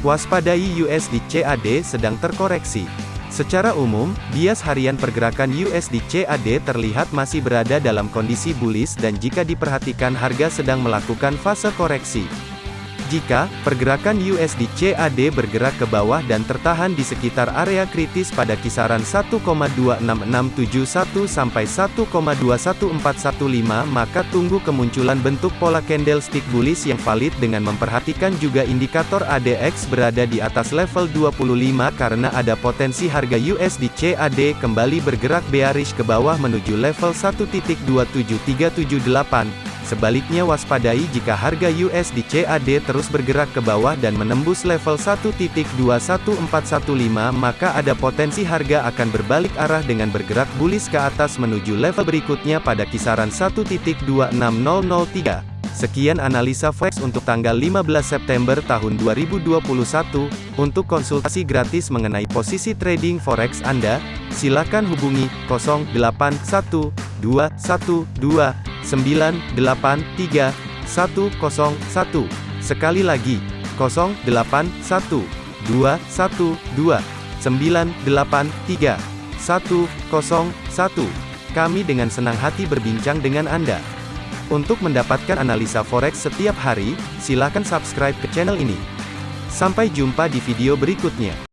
Waspadai USD CAD sedang terkoreksi. Secara umum, bias harian pergerakan USD CAD terlihat masih berada dalam kondisi bullish dan jika diperhatikan harga sedang melakukan fase koreksi. Jika pergerakan USD CAD bergerak ke bawah dan tertahan di sekitar area kritis pada kisaran 1,26671 sampai 1,21415 maka tunggu kemunculan bentuk pola candlestick bullish yang valid dengan memperhatikan juga indikator ADX berada di atas level 25 karena ada potensi harga USD CAD kembali bergerak bearish ke bawah menuju level 1.27378 Sebaliknya waspadai jika harga USD CAD terus bergerak ke bawah dan menembus level 1.21415 maka ada potensi harga akan berbalik arah dengan bergerak bullish ke atas menuju level berikutnya pada kisaran 1.26003. Sekian analisa forex untuk tanggal 15 September tahun 2021. Untuk konsultasi gratis mengenai posisi trading forex Anda, silakan hubungi 081212 983 101. Sekali lagi, 081 212 983 101. Kami dengan senang hati berbincang dengan Anda. Untuk mendapatkan analisa forex setiap hari, silakan subscribe ke channel ini. Sampai jumpa di video berikutnya.